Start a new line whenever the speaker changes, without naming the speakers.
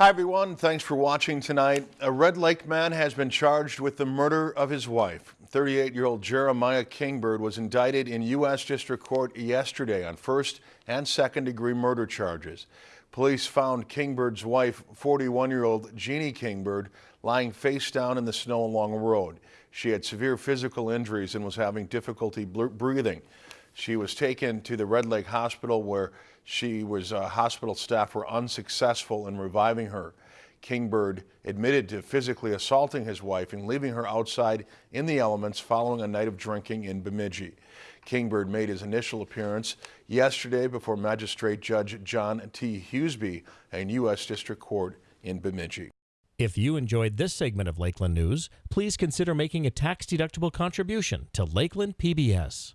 Hi, everyone. Thanks for watching tonight. A Red Lake man has been charged with the murder of his wife. 38-year-old Jeremiah Kingbird was indicted in U.S. District Court yesterday on first and second degree murder charges. Police found Kingbird's wife, 41-year-old Jeannie Kingbird, lying face down in the snow along a road. She had severe physical injuries and was having difficulty breathing. She was taken to the Red Lake Hospital where she was uh, hospital staff were unsuccessful in reviving her. Kingbird admitted to physically assaulting his wife and leaving her outside in the elements following a night of drinking in Bemidji. Kingbird made his initial appearance yesterday before Magistrate Judge John T. Huseby in U.S. District Court in Bemidji.
If you enjoyed this segment of Lakeland News, please consider making a tax-deductible contribution to Lakeland PBS.